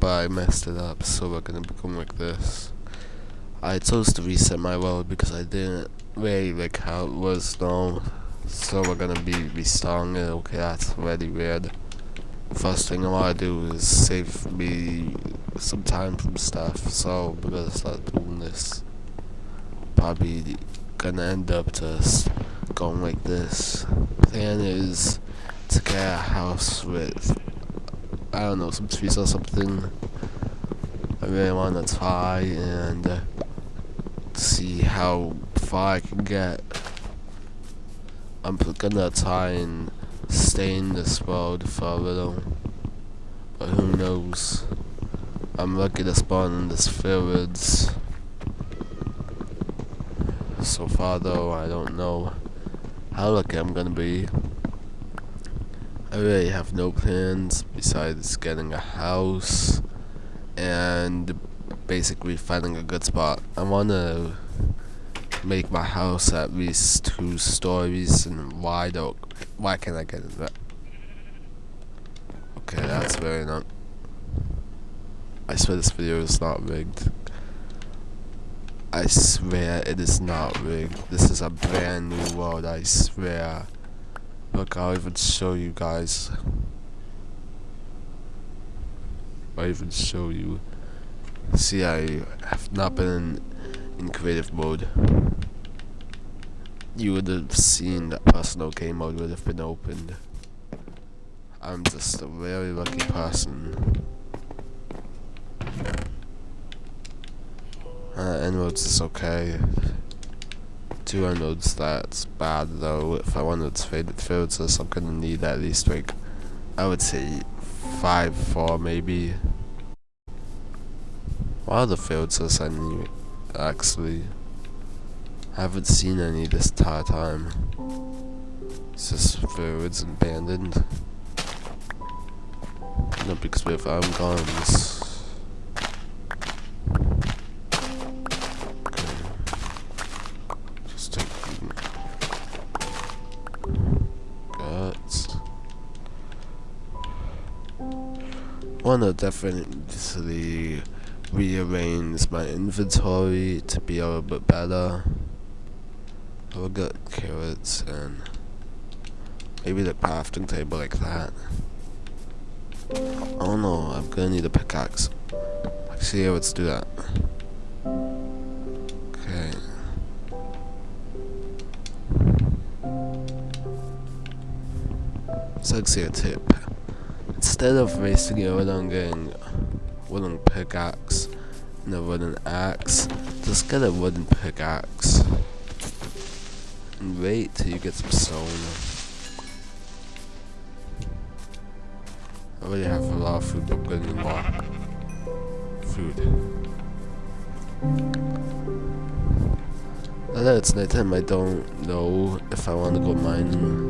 but I messed it up, so we're gonna become like this. I chose to reset my world because I didn't really like how it was now, so we're gonna be restarting it. Okay, that's really weird. First thing I wanna do is save me some time from stuff, so we're gonna start doing this. Probably gonna end up just going like this. Plan is to get a house with I don't know, some trees or something. I really want to try and uh, see how far I can get. I'm gonna try and stay in this world for a little, but who knows. I'm lucky to spawn in this village. So far though, I don't know how lucky I'm gonna be. I really have no plans besides getting a house and basically finding a good spot. I want to make my house at least two stories and wide oak. Why can't I get that? Okay, that's very not. I swear this video is not rigged. I swear it is not rigged. This is a brand new world, I swear. Look, I'll even show you guys. I'll even show you. See, I have not been in, in creative mode. You would have seen that personal game mode would have been opened. I'm just a very lucky person. Uh, inroads is okay two unknowns that's bad though. If I wanted to trade it filters, I'm gonna need at least like, I would say, 5, 4 maybe. What are the filters I need, actually? I haven't seen any this entire time. It's just fields abandoned. No because we have arm guns. Wanna definitely rearrange my inventory to be a little bit better. I will get carrots and maybe the crafting table like that. Oh no, I'm gonna need a pickaxe. Actually, let's do that. Okay. It's actually a tip. Instead of wasting your wooden getting wooden pickaxe and a wooden axe, just get a wooden pickaxe. And wait till you get some stone. I already have a lot of food, but getting more food. That it's nighttime, I don't know if I want to go mining.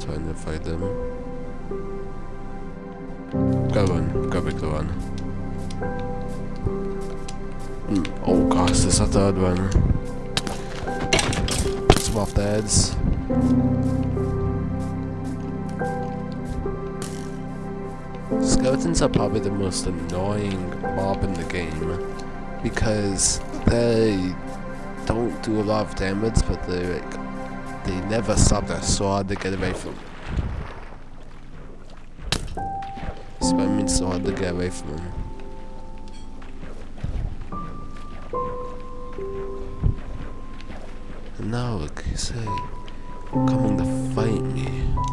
Trying to fight them. Go on, go back the one. Mm, oh gosh, there's a third one. Some off the heads. Skeletons are probably the most annoying mob in the game because they don't do a lot of damage, but they like they never stop their sword to get away from. So mean so hard to get away from. And now you say, coming to fight me.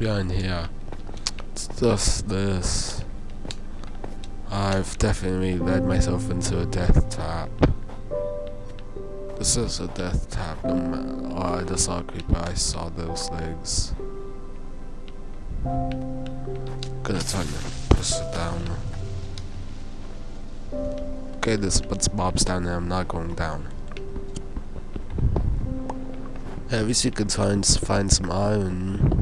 Behind here? It's just this. I've definitely led myself into a death trap. This is a death trap. Oh, I just saw a creeper. I saw those legs. gonna turn it, push it down. Okay, this but Bob's down there. I'm not going down. At least you can find find some iron.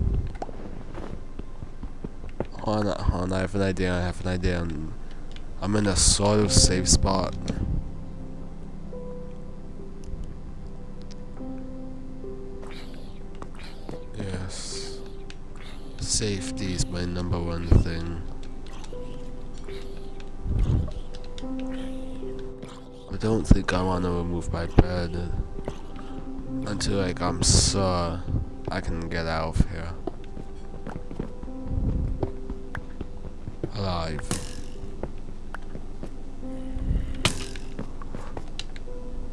Hold on, hold on, I have an idea. I have an idea. I'm, in a sort of safe spot. Yes. Safety is my number one thing. I don't think I want to remove my bed until like I'm sure I can get out of here. Alive.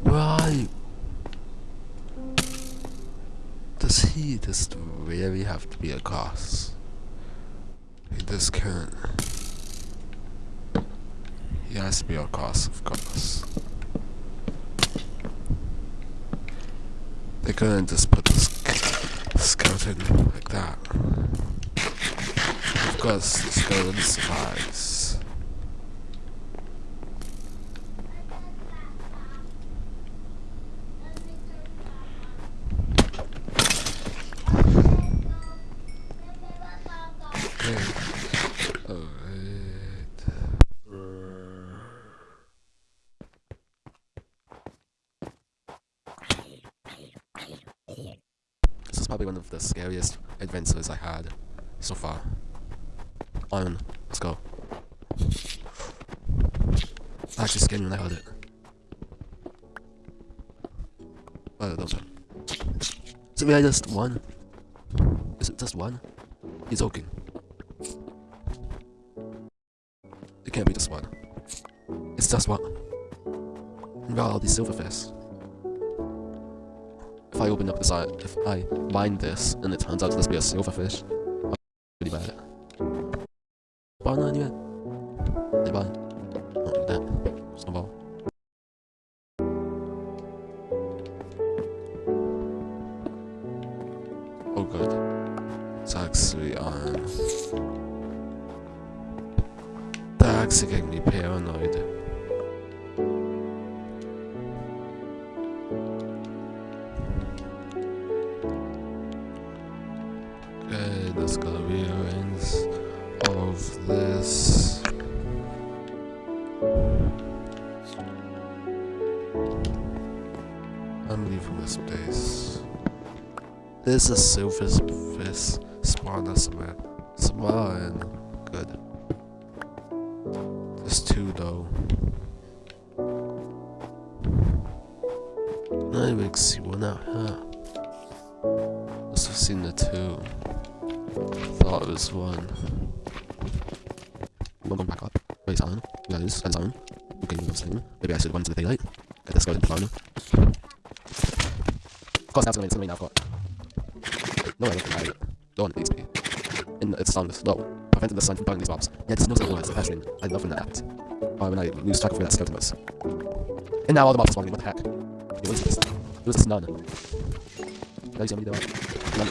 Right. Does he just really have to be a cause? He just can't. He has to be a cause, of course. They couldn't just put the skeleton like that. Course, the. Okay. Alright. This is probably one of the scariest adventures I had so far. On, let's go. I actually scared me when I heard it. Oh, don't Is it really just one? Is it just one? He's joking. It can't be just one. It's just one. And all these silverfish. If I open up this eye, if I mine this and it turns out to just be a silverfish, Paranoid. Okay, let's go rearrange all of this. I'm leaving this place. There's a silverfish spawner somewhere. Somewhere and Wait, on. Yeah, this is on. Okay, no same. Maybe I should run to the daylight. Get this going down. Of course, that's gonna be now, of course. No, I don't think I don't want these be. And it's on slow. Prevented the sun from burning these mobs. Yeah, there's no silver words, passion. I love when that happens. Or when I lose track of where that skeleton was. And now all the mobs are spawning, what the heck? It was this. It was this none. Now you see how many there are? None.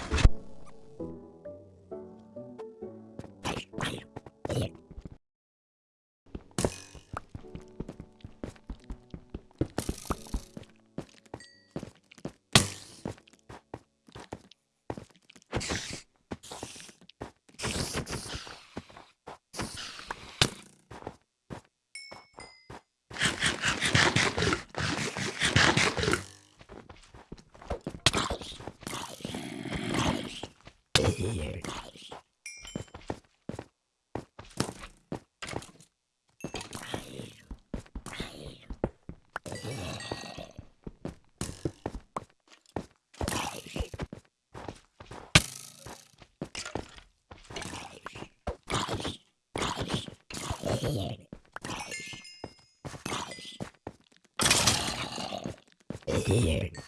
here. Here.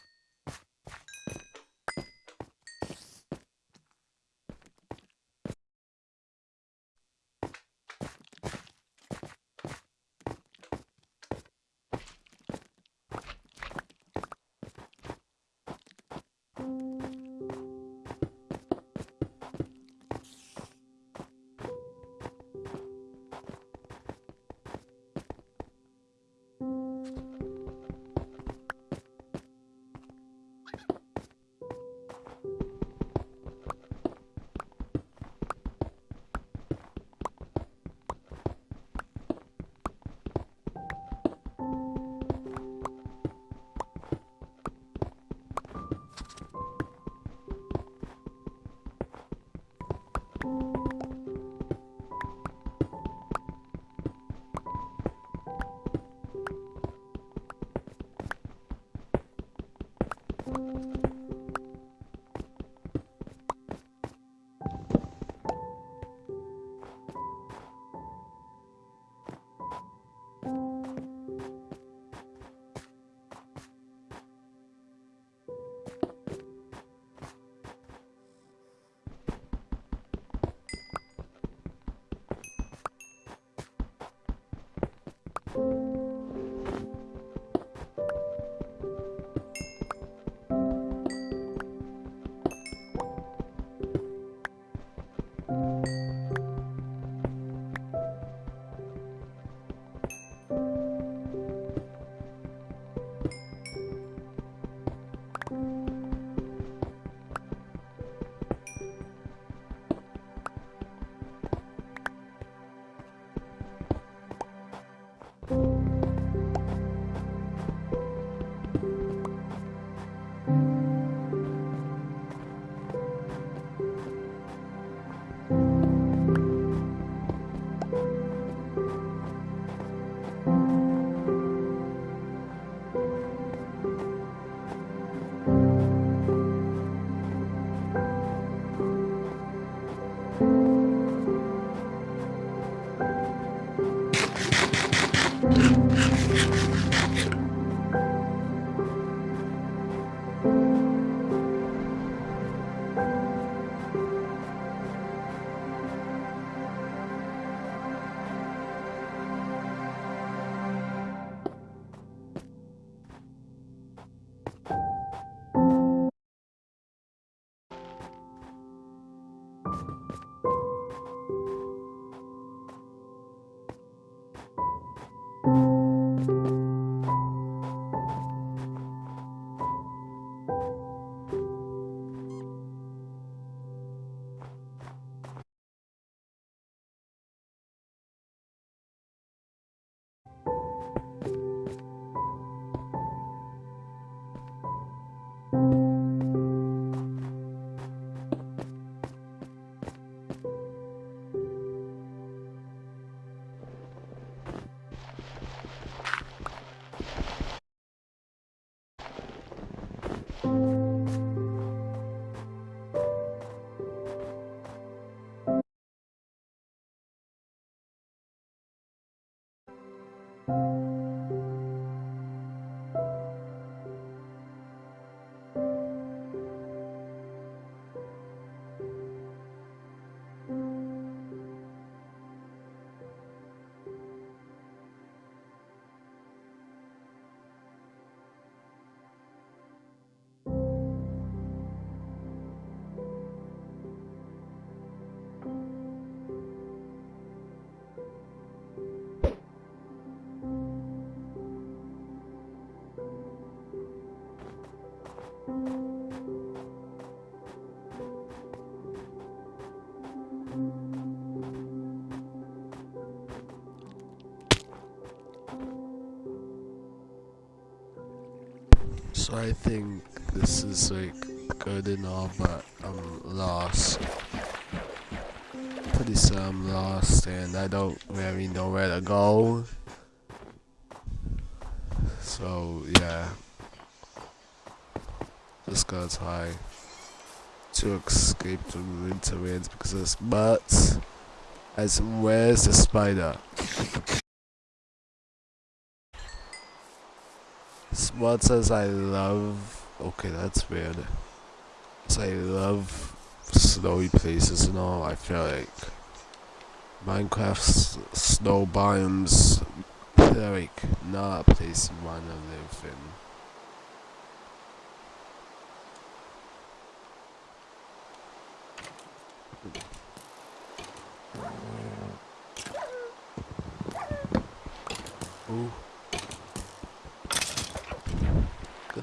you So I think this is like good and all, but I'm lost. Pretty sure I'm lost and I don't really know where to go. So yeah. Just gotta try to escape the winter winds because this but as where's the spider? What says I love... Okay, that's weird. So I love snowy places and all. I feel like Minecraft's snow biomes like not a place you wanna live in. Ooh.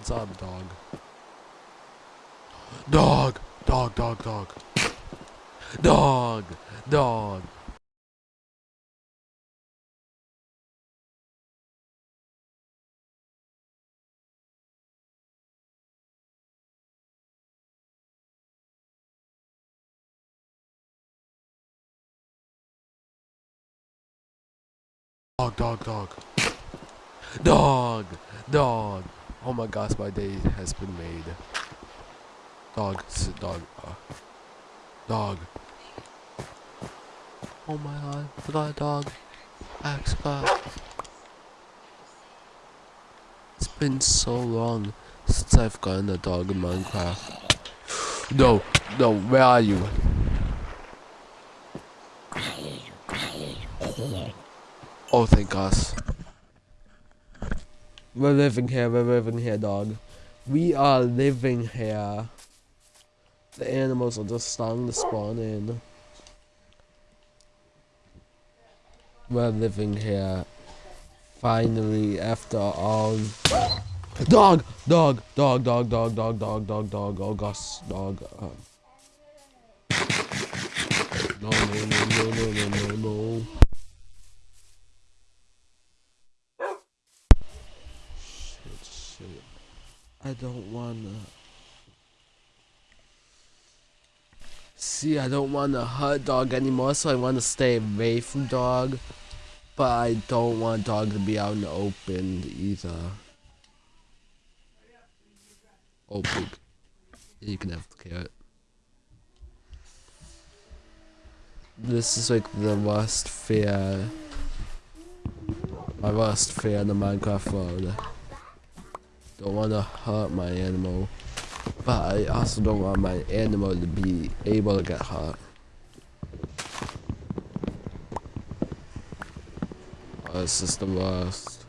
Good job, dog. Dog! Dog, dog, dog. Dog! Dog! Dog, dog, dog. Dog! Dog! Oh my gosh, my day has been made. Dog, sit, dog, uh, dog. Oh my god, I got a dog. Axe. It's been so long since I've gotten a dog in Minecraft. No, no, where are you? Oh, thank gosh. We're living here, we're living here, dog. We are living here. The animals are just starting to spawn in. We're living here. Finally, after all... Dog! Dog! Dog, dog, dog, dog, dog, dog, dog, oh gosh, dog. Um. No, no, no, no, no, no, no. I don't wanna. See, I don't wanna hurt dog anymore, so I wanna stay away from dog. But I don't want dog to be out in the open either. Oh. You can have the carrot. This is like the worst fear. My worst fear in the Minecraft world. Don't want to hurt my animal. But I also don't want my animal to be able to get hurt. Oh, this is the worst.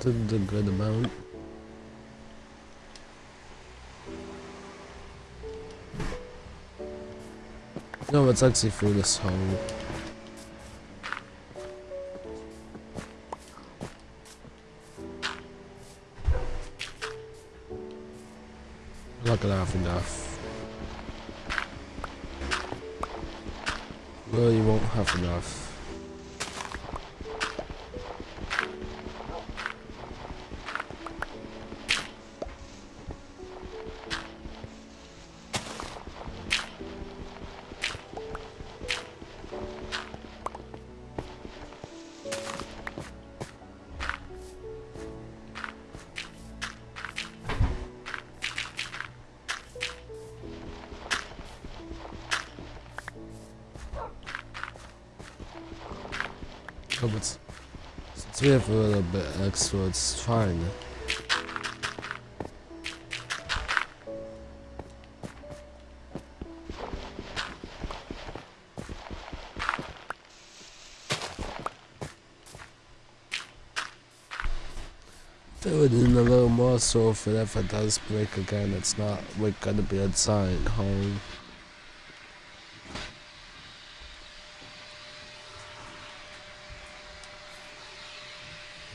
Did a good amount. No, it's actually through this hole. not gonna have enough. Well, you won't have enough. Have a little bit extra, it's fine. Fill it in a little more so if it ever does break again, it's not like gonna be a giant hole.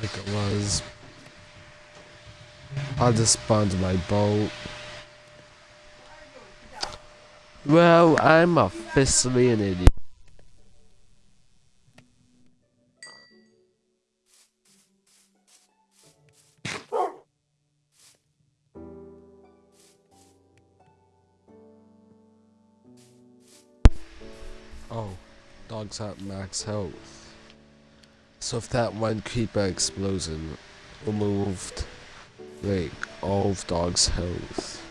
Like it was. I just spawned my boat. Well, I'm officially an idiot. Oh, dog's at max health. So if that one creeper explosion removed like all of dog's health.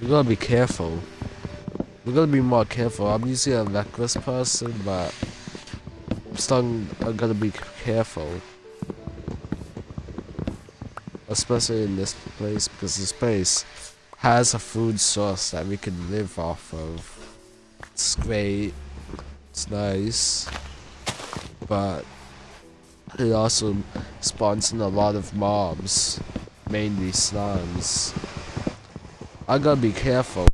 We gotta be careful. We gotta be more careful. I'm usually a reckless person, but I'm still I gotta be careful. Especially in this place, because this place has a food source that we can live off of. It's great. It's nice. But it also spawns in a lot of mobs. Mainly slums. I gotta be careful.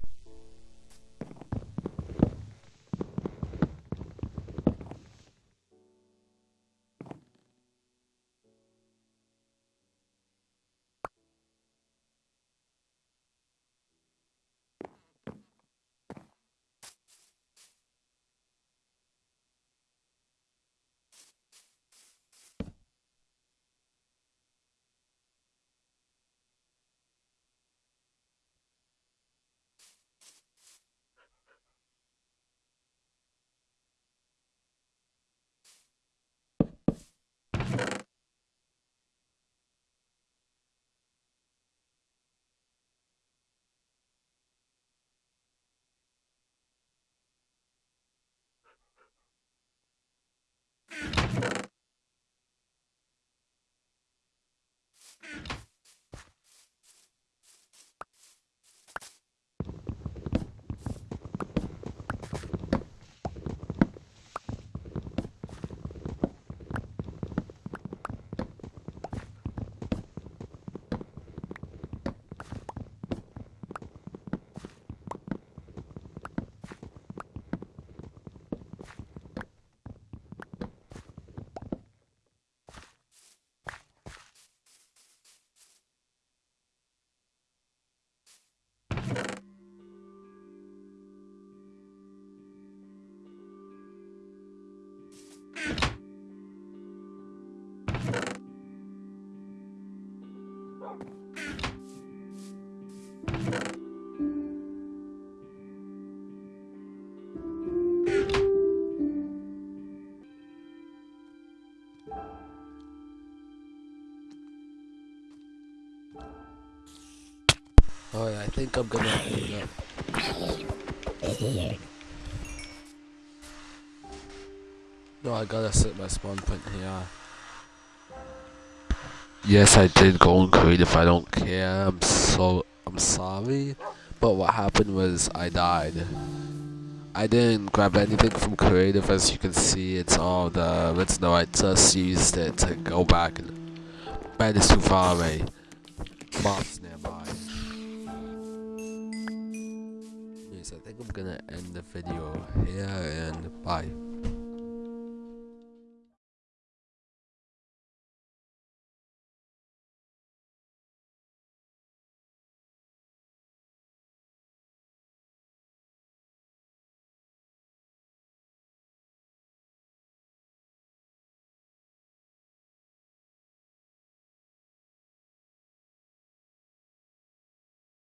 Oh yeah, I think I'm gonna end up. No, I gotta set my spawn point here. Yes, I did go on creative. I don't care. I'm so I'm sorry, but what happened was I died. I didn't grab anything from creative, as you can see. It's all the know. I just used it to go back and bed is too far away. Mobs gonna end the video here and bye.